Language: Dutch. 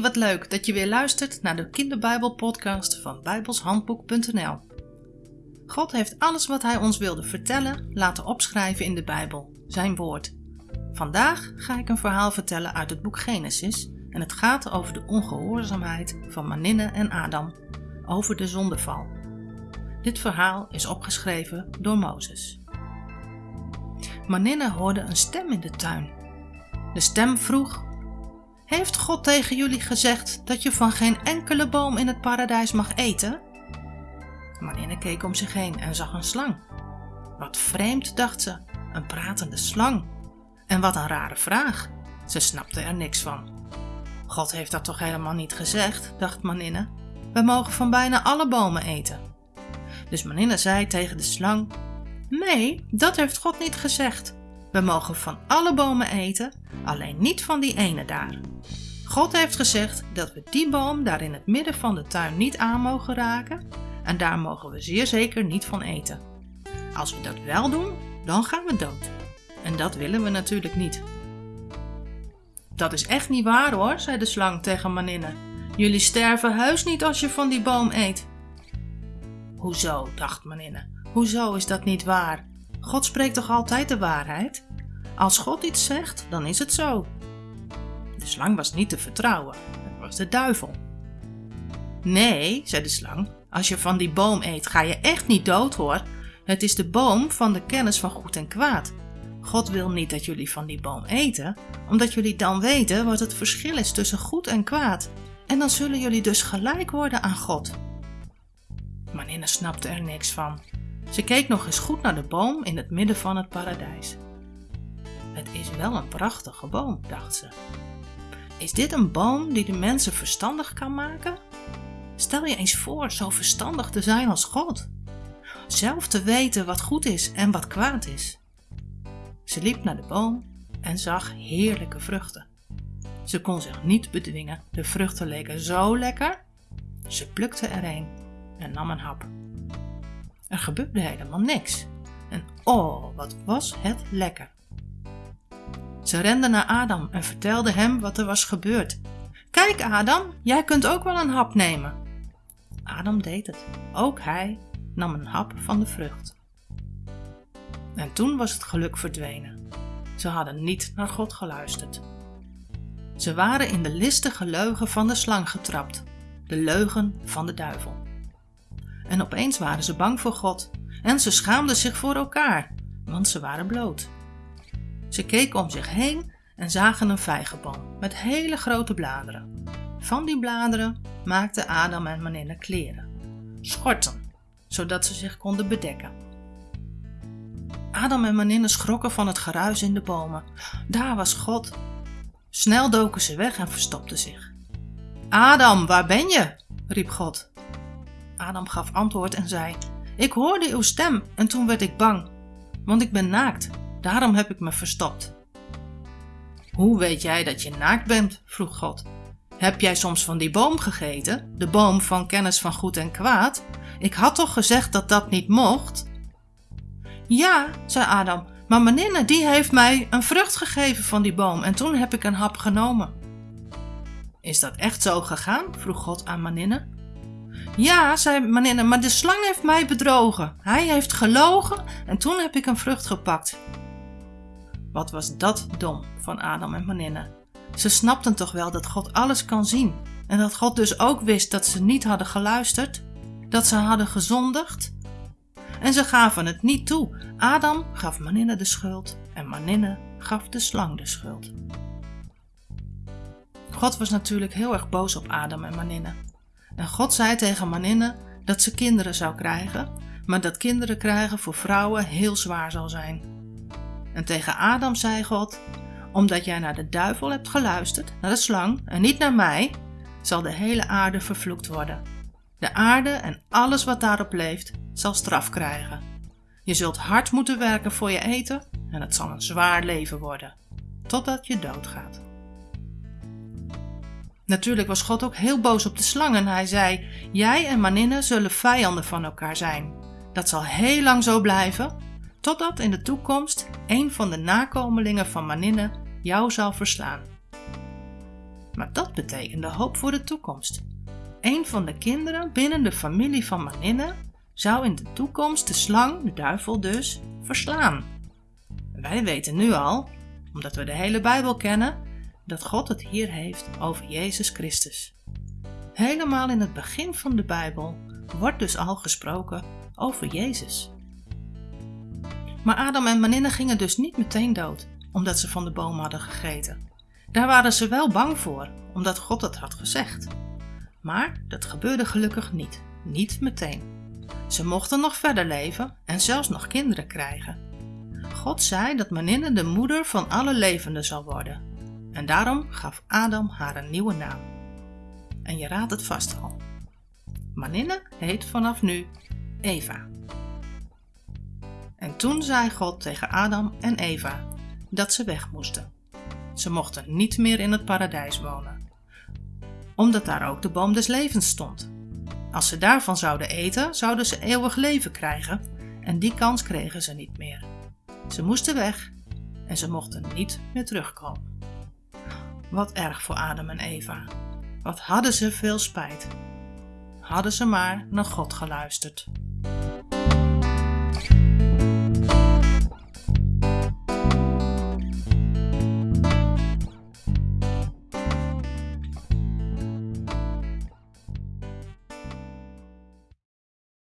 Wat leuk dat je weer luistert naar de Kinderbijbel-podcast van bijbelshandboek.nl. God heeft alles wat Hij ons wilde vertellen laten opschrijven in de Bijbel, Zijn woord. Vandaag ga ik een verhaal vertellen uit het boek Genesis en het gaat over de ongehoorzaamheid van Maninne en Adam, over de zondeval. Dit verhaal is opgeschreven door Mozes. Maninne hoorde een stem in de tuin. De stem vroeg heeft God tegen jullie gezegd dat je van geen enkele boom in het paradijs mag eten? Marinne keek om zich heen en zag een slang. Wat vreemd, dacht ze, een pratende slang. En wat een rare vraag. Ze snapte er niks van. God heeft dat toch helemaal niet gezegd, dacht Maninne. We mogen van bijna alle bomen eten. Dus Maninne zei tegen de slang: Nee, dat heeft God niet gezegd. We mogen van alle bomen eten, alleen niet van die ene daar. God heeft gezegd dat we die boom daar in het midden van de tuin niet aan mogen raken en daar mogen we zeer zeker niet van eten. Als we dat wel doen, dan gaan we dood. En dat willen we natuurlijk niet. Dat is echt niet waar hoor, zei de slang tegen Maninne. Jullie sterven heus niet als je van die boom eet. Hoezo, dacht Maninne. Hoezo is dat niet waar? God spreekt toch altijd de waarheid? Als God iets zegt, dan is het zo. De slang was niet te vertrouwen. Het was de duivel. Nee, zei de slang, als je van die boom eet, ga je echt niet dood hoor. Het is de boom van de kennis van goed en kwaad. God wil niet dat jullie van die boom eten, omdat jullie dan weten wat het verschil is tussen goed en kwaad. En dan zullen jullie dus gelijk worden aan God. Maninne snapte er niks van. Ze keek nog eens goed naar de boom in het midden van het paradijs. Het is wel een prachtige boom, dacht ze. Is dit een boom die de mensen verstandig kan maken? Stel je eens voor zo verstandig te zijn als God. Zelf te weten wat goed is en wat kwaad is. Ze liep naar de boom en zag heerlijke vruchten. Ze kon zich niet bedwingen, de vruchten leken zo lekker. Ze plukte er een en nam een hap. Er gebeurde helemaal niks. En oh, wat was het lekker! Ze rende naar Adam en vertelde hem wat er was gebeurd. Kijk, Adam, jij kunt ook wel een hap nemen. Adam deed het. Ook hij nam een hap van de vrucht. En toen was het geluk verdwenen. Ze hadden niet naar God geluisterd. Ze waren in de listige leugen van de slang getrapt, de leugen van de duivel. En opeens waren ze bang voor God en ze schaamden zich voor elkaar, want ze waren bloot. Ze keken om zich heen en zagen een vijgenboom met hele grote bladeren. Van die bladeren maakten Adam en Maninne kleren, schorten, zodat ze zich konden bedekken. Adam en Maninne schrokken van het geruis in de bomen. Daar was God. Snel doken ze weg en verstopten zich. Adam, waar ben je? riep God. Adam gaf antwoord en zei: Ik hoorde uw stem en toen werd ik bang, want ik ben naakt Daarom heb ik me verstopt. Hoe weet jij dat je naakt bent? vroeg God. Heb jij soms van die boom gegeten, de boom van kennis van goed en kwaad? Ik had toch gezegd dat dat niet mocht? Ja, zei Adam, maar Maninne die heeft mij een vrucht gegeven van die boom en toen heb ik een hap genomen. Is dat echt zo gegaan? vroeg God aan Maninne. Ja, zei Maninne, maar de slang heeft mij bedrogen. Hij heeft gelogen en toen heb ik een vrucht gepakt. Wat was dat dom van Adam en Maninne. Ze snapten toch wel dat God alles kan zien en dat God dus ook wist dat ze niet hadden geluisterd, dat ze hadden gezondigd. En ze gaven het niet toe. Adam gaf Maninne de schuld en Maninne gaf de slang de schuld. God was natuurlijk heel erg boos op Adam en Maninne. En God zei tegen Maninne dat ze kinderen zou krijgen, maar dat kinderen krijgen voor vrouwen heel zwaar zal zijn. En tegen Adam zei God: Omdat jij naar de duivel hebt geluisterd, naar de slang, en niet naar mij, zal de hele aarde vervloekt worden. De aarde en alles wat daarop leeft, zal straf krijgen. Je zult hard moeten werken voor je eten en het zal een zwaar leven worden, totdat je doodgaat. Natuurlijk was God ook heel boos op de slang en hij zei: Jij en Maninne zullen vijanden van elkaar zijn. Dat zal heel lang zo blijven, totdat in de toekomst een van de nakomelingen van Maninne jou zal verslaan. Maar dat betekende hoop voor de toekomst. Een van de kinderen binnen de familie van Maninne zou in de toekomst de slang, de duivel dus, verslaan. Wij weten nu al, omdat we de hele Bijbel kennen, dat God het hier heeft over Jezus Christus. Helemaal in het begin van de Bijbel wordt dus al gesproken over Jezus. Maar Adam en Maninne gingen dus niet meteen dood, omdat ze van de boom hadden gegeten. Daar waren ze wel bang voor, omdat God het had gezegd. Maar dat gebeurde gelukkig niet, niet meteen. Ze mochten nog verder leven en zelfs nog kinderen krijgen. God zei dat Maninne de moeder van alle levenden zal worden. En daarom gaf Adam haar een nieuwe naam. En je raadt het vast al. Maninne heet vanaf nu Eva. En toen zei God tegen Adam en Eva dat ze weg moesten. Ze mochten niet meer in het paradijs wonen, omdat daar ook de boom des levens stond. Als ze daarvan zouden eten, zouden ze eeuwig leven krijgen en die kans kregen ze niet meer. Ze moesten weg en ze mochten niet meer terugkomen. Wat erg voor Adam en Eva. Wat hadden ze veel spijt. Hadden ze maar naar God geluisterd.